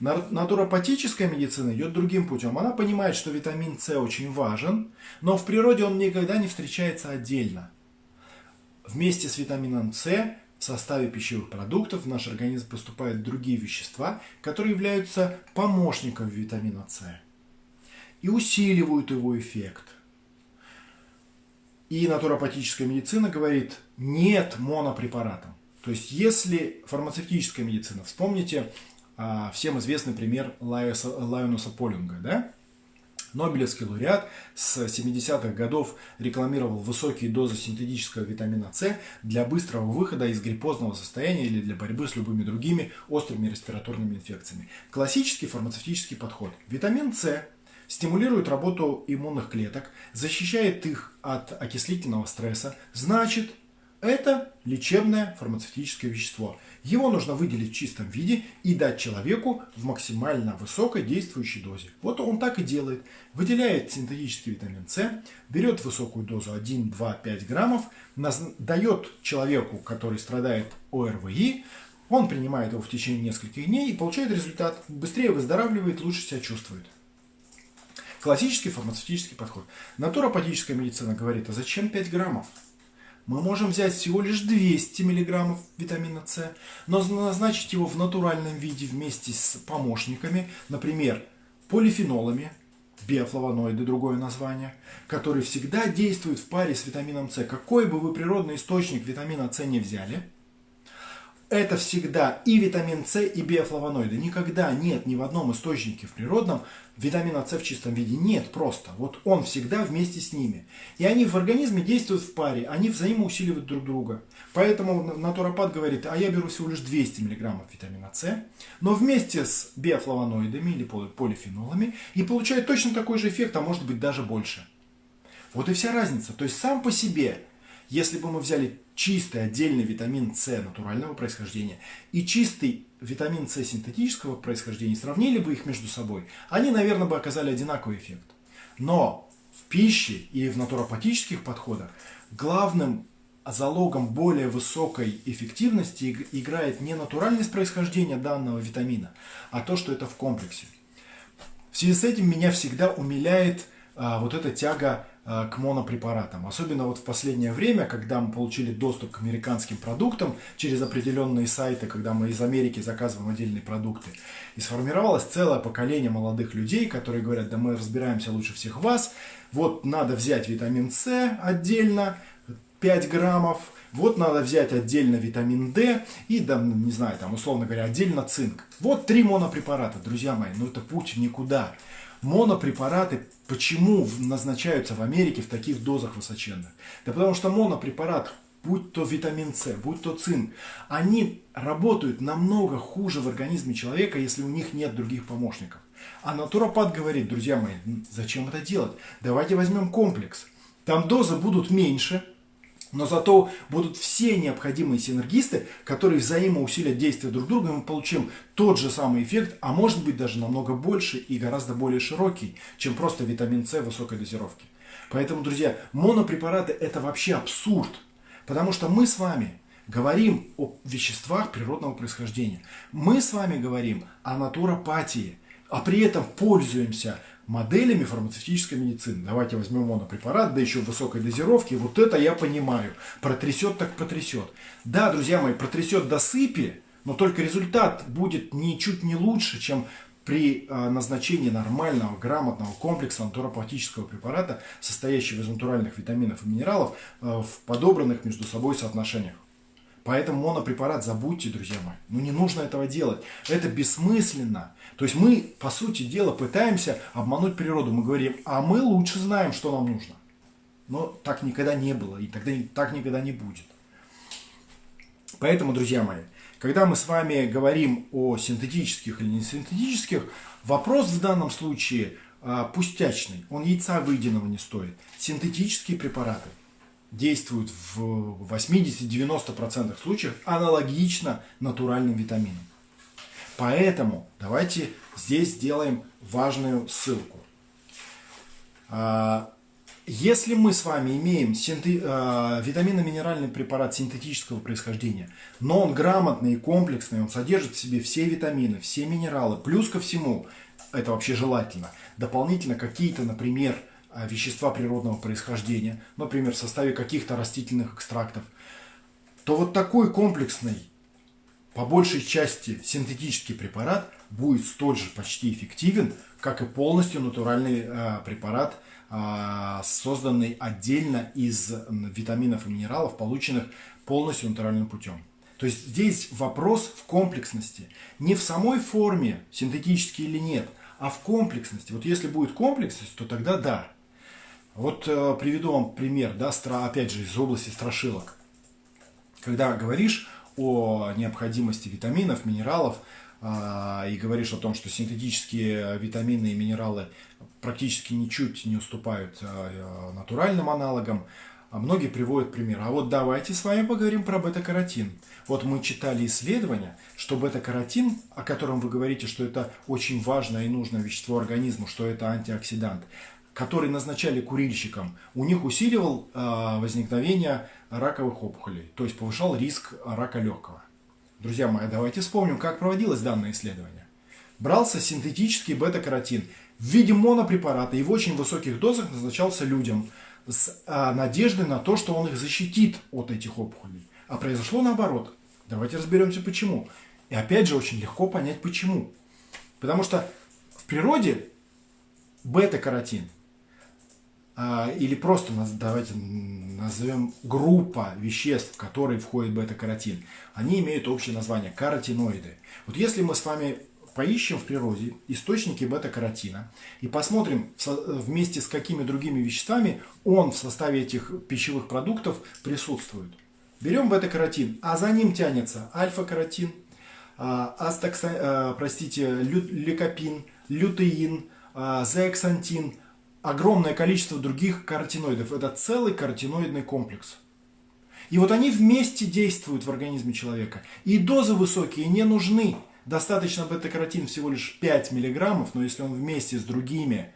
Натуропатическая медицина идет другим путем. Она понимает, что витамин С очень важен, но в природе он никогда не встречается отдельно. Вместе с витамином С в составе пищевых продуктов в наш организм поступают другие вещества, которые являются помощником витамина С и усиливают его эффект. И натуропатическая медицина говорит, нет монопрепаратам. То есть, если фармацевтическая медицина, вспомните всем известный пример Лайоса, Лайонуса Полинга, да? Нобелевский лауреат с 70-х годов рекламировал высокие дозы синтетического витамина С для быстрого выхода из гриппозного состояния или для борьбы с любыми другими острыми респираторными инфекциями. Классический фармацевтический подход. Витамин С стимулирует работу иммунных клеток, защищает их от окислительного стресса, значит, Это лечебное фармацевтическое вещество. Его нужно выделить в чистом виде и дать человеку в максимально высокой действующей дозе. Вот он так и делает. Выделяет синтетический витамин С, берет высокую дозу 1, 2, 5 граммов, дает человеку, который страдает ОРВИ, он принимает его в течение нескольких дней и получает результат. Быстрее выздоравливает, лучше себя чувствует. Классический фармацевтический подход. Натуропатическая медицина говорит, а зачем 5 граммов? Мы можем взять всего лишь 200 мг витамина С, но назначить его в натуральном виде вместе с помощниками, например, полифенолами, биофлавоноиды, другое название, которые всегда действуют в паре с витамином С. Какой бы вы природный источник витамина С не взяли – это всегда и витамин С, и биофлавоноиды. Никогда нет ни в одном источнике в природном витамина С в чистом виде. Нет просто. Вот он всегда вместе с ними. И они в организме действуют в паре, они взаимоусиливают друг друга. Поэтому натуропат говорит, а я беру всего лишь 200 мг витамина С, но вместе с биофлавоноидами или полифенолами и получает точно такой же эффект, а может быть даже больше. Вот и вся разница. То есть сам по себе если бы мы взяли чистый отдельный витамин С натурального происхождения и чистый витамин С синтетического происхождения, сравнили бы их между собой, они, наверное, бы оказали одинаковый эффект. Но в пище и в натуропатических подходах главным залогом более высокой эффективности играет не натуральность происхождения данного витамина, а то, что это в комплексе. В связи с этим меня всегда умиляет а, вот эта тяга к монопрепаратам. Особенно вот в последнее время, когда мы получили доступ к американским продуктам через определенные сайты, когда мы из Америки заказываем отдельные продукты. И сформировалось целое поколение молодых людей, которые говорят, да мы разбираемся лучше всех вас, вот надо взять витамин С отдельно, 5 граммов, вот надо взять отдельно витамин D и, да, не знаю, там, условно говоря, отдельно цинк. Вот три монопрепарата, друзья мои, ну это путь никуда монопрепараты почему назначаются в Америке в таких дозах высоченных? Да потому что монопрепарат, будь то витамин С, будь то цинк, они работают намного хуже в организме человека, если у них нет других помощников. А натуропат говорит, друзья мои, зачем это делать? Давайте возьмем комплекс. Там дозы будут меньше, но зато будут все необходимые синергисты, которые взаимоусилят действия друг друга, и мы получим тот же самый эффект, а может быть даже намного больше и гораздо более широкий, чем просто витамин С высокой дозировки. Поэтому, друзья, монопрепараты это вообще абсурд, потому что мы с вами говорим о веществах природного происхождения. Мы с вами говорим о натуропатии, а при этом пользуемся моделями фармацевтической медицины. Давайте возьмем монопрепарат, да еще в высокой дозировке. Вот это я понимаю. Протрясет так протрясет. Да, друзья мои, протрясет до сыпи, но только результат будет ничуть не лучше, чем при а, назначении нормального, грамотного комплекса натуропатического препарата, состоящего из натуральных витаминов и минералов а, в подобранных между собой соотношениях. Поэтому монопрепарат забудьте, друзья мои. Ну не нужно этого делать. Это бессмысленно. То есть мы, по сути дела, пытаемся обмануть природу. Мы говорим, а мы лучше знаем, что нам нужно. Но так никогда не было и тогда так никогда не будет. Поэтому, друзья мои, когда мы с вами говорим о синтетических или не синтетических, вопрос в данном случае а, пустячный. Он яйца выеденного не стоит. Синтетические препараты действуют в 80-90% случаев аналогично натуральным витаминам. Поэтому давайте здесь сделаем важную ссылку. А, если мы с вами имеем а, витаминно-минеральный препарат синтетического происхождения, но он грамотный и комплексный, он содержит в себе все витамины, все минералы, плюс ко всему, это вообще желательно, дополнительно какие-то, например, а, вещества природного происхождения, например, в составе каких-то растительных экстрактов, то вот такой комплексный, по большей части синтетический препарат будет столь же почти эффективен, как и полностью натуральный э, препарат, э, созданный отдельно из витаминов и минералов, полученных полностью натуральным путем. То есть здесь вопрос в комплексности. Не в самой форме, синтетический или нет, а в комплексности. Вот если будет комплексность, то тогда да. Вот э, приведу вам пример, да, стра, опять же, из области страшилок. Когда говоришь о необходимости витаминов, минералов, э, и говоришь о том, что синтетические витамины и минералы практически ничуть не уступают э, натуральным аналогам, а многие приводят пример. А вот давайте с вами поговорим про бета-каротин. Вот мы читали исследования, что бета-каротин, о котором вы говорите, что это очень важное и нужное вещество организму, что это антиоксидант, который назначали курильщикам, у них усиливал возникновение раковых опухолей, то есть повышал риск рака легкого. Друзья мои, давайте вспомним, как проводилось данное исследование. Брался синтетический бета-каротин в виде монопрепарата и в очень высоких дозах назначался людям – с а, надеждой на то, что он их защитит от этих опухолей. А произошло наоборот. Давайте разберемся почему. И опять же очень легко понять почему. Потому что в природе бета-каротин а, или просто давайте назовем группа веществ, в которые входит бета-каротин, они имеют общее название каротиноиды. Вот если мы с вами поищем в природе источники бета-каротина и посмотрим вместе с какими другими веществами он в составе этих пищевых продуктов присутствует. Берем бета-каротин, а за ним тянется альфа-каротин, а, астакса, а, простите, ликопин, лютеин, а, зеаксантин, огромное количество других каротиноидов. Это целый каротиноидный комплекс. И вот они вместе действуют в организме человека. И дозы высокие не нужны. Достаточно бета-каротин всего лишь 5 мг, но если он вместе с другими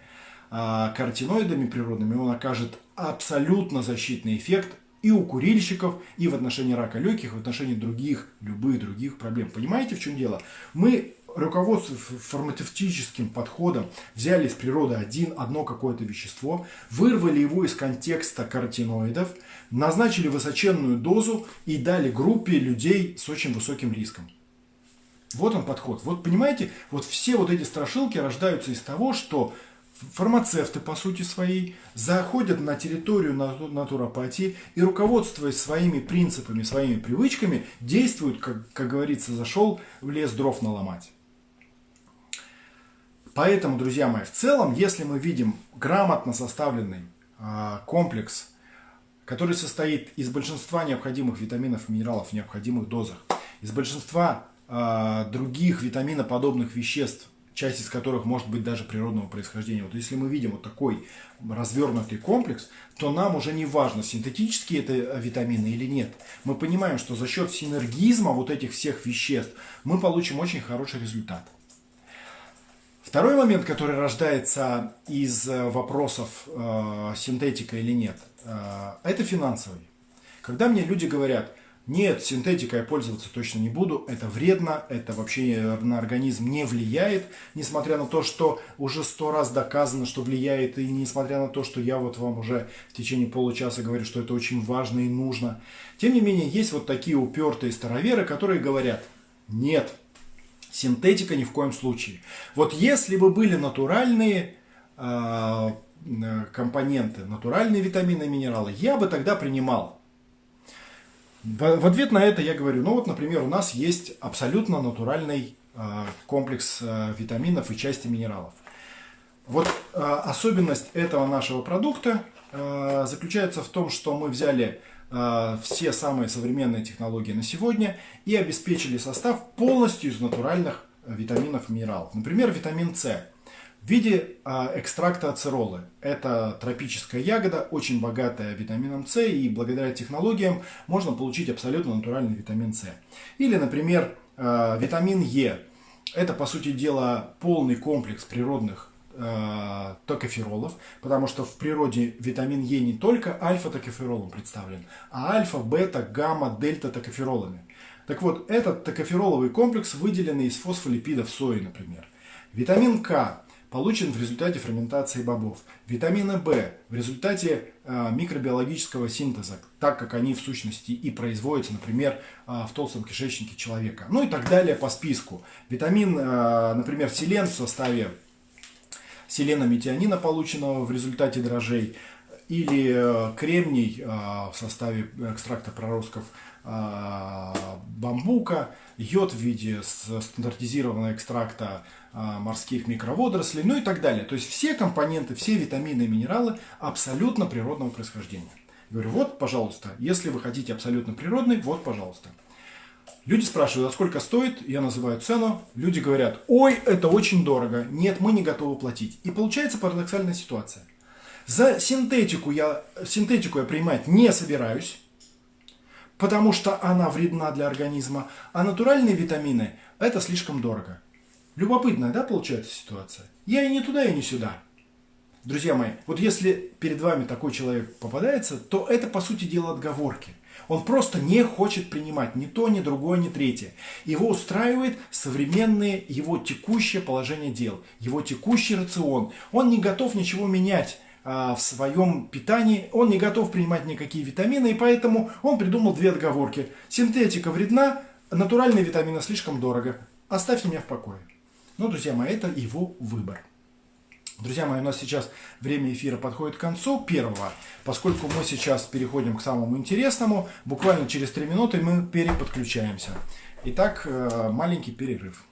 а, каротиноидами природными, он окажет абсолютно защитный эффект и у курильщиков, и в отношении рака легких, и в отношении других, любых других проблем. Понимаете, в чем дело? Мы, руководствуясь фармацевтическим подходом, взяли из природы один, одно какое-то вещество, вырвали его из контекста каротиноидов, назначили высоченную дозу и дали группе людей с очень высоким риском. Вот он подход. Вот понимаете, вот все вот эти страшилки рождаются из того, что фармацевты, по сути своей, заходят на территорию натуропатии и, руководствуясь своими принципами, своими привычками, действуют, как, как говорится, зашел в лес дров наломать. Поэтому, друзья мои, в целом, если мы видим грамотно составленный э, комплекс, который состоит из большинства необходимых витаминов и минералов в необходимых дозах, из большинства а, других витаминоподобных веществ, часть из которых может быть даже природного происхождения. Вот если мы видим вот такой развернутый комплекс, то нам уже не важно, синтетические это витамины или нет. Мы понимаем, что за счет синергизма вот этих всех веществ мы получим очень хороший результат. Второй момент, который рождается из э, вопросов э, синтетика или нет, э, это финансовый. Когда мне люди говорят, нет, синтетикой я пользоваться точно не буду, это вредно, это вообще на организм не влияет, несмотря на то, что уже сто раз доказано, что влияет, и несмотря на то, что я вот вам уже в течение получаса говорю, что это очень важно и нужно. Тем не менее, есть вот такие упертые староверы, которые говорят, нет, синтетика ни в коем случае. Вот если бы были натуральные э, компоненты, натуральные витамины и минералы, я бы тогда принимал. В, ответ на это я говорю, ну вот, например, у нас есть абсолютно натуральный э, комплекс э, витаминов и части минералов. Вот особенность этого нашего продукта заключается в том, что мы взяли все самые современные технологии на сегодня и обеспечили состав полностью из натуральных витаминов и минералов. Например, витамин С в виде а, экстракта ацеролы. Это тропическая ягода, очень богатая витамином С, и благодаря технологиям можно получить абсолютно натуральный витамин С. Или, например, витамин Е. Это, по сути дела, полный комплекс природных э, токоферолов, потому что в природе витамин Е не только альфа-токоферолом представлен, а альфа, бета, гамма, дельта токоферолами. Так вот, этот токофероловый комплекс выделенный из фосфолипидов сои, например. Витамин К получен в результате ферментации бобов. Витамина В в результате э, микробиологического синтеза, так как они в сущности и производятся, например, э, в толстом кишечнике человека. Ну и так далее по списку. Витамин, э, например, селен в составе селена-метионина, полученного в результате дрожжей, или э, кремний э, в составе экстракта проростков э, бамбука, йод в виде стандартизированного экстракта морских микроводорослей, ну и так далее. То есть все компоненты, все витамины и минералы абсолютно природного происхождения. Говорю, вот, пожалуйста, если вы хотите абсолютно природный, вот, пожалуйста. Люди спрашивают, а сколько стоит? Я называю цену. Люди говорят, ой, это очень дорого. Нет, мы не готовы платить. И получается парадоксальная ситуация. За синтетику я, синтетику я принимать не собираюсь, потому что она вредна для организма, а натуральные витамины – это слишком дорого. Любопытная, да, получается ситуация? Я и не туда, и не сюда. Друзья мои, вот если перед вами такой человек попадается, то это, по сути дела, отговорки. Он просто не хочет принимать ни то, ни другое, ни третье. Его устраивает современное его текущее положение дел, его текущий рацион. Он не готов ничего менять а, в своем питании, он не готов принимать никакие витамины, и поэтому он придумал две отговорки. Синтетика вредна, натуральные витамины слишком дорого. Оставьте меня в покое. Ну, друзья мои, это его выбор. Друзья мои, у нас сейчас время эфира подходит к концу первого, поскольку мы сейчас переходим к самому интересному. Буквально через три минуты мы переподключаемся. Итак, э, маленький перерыв.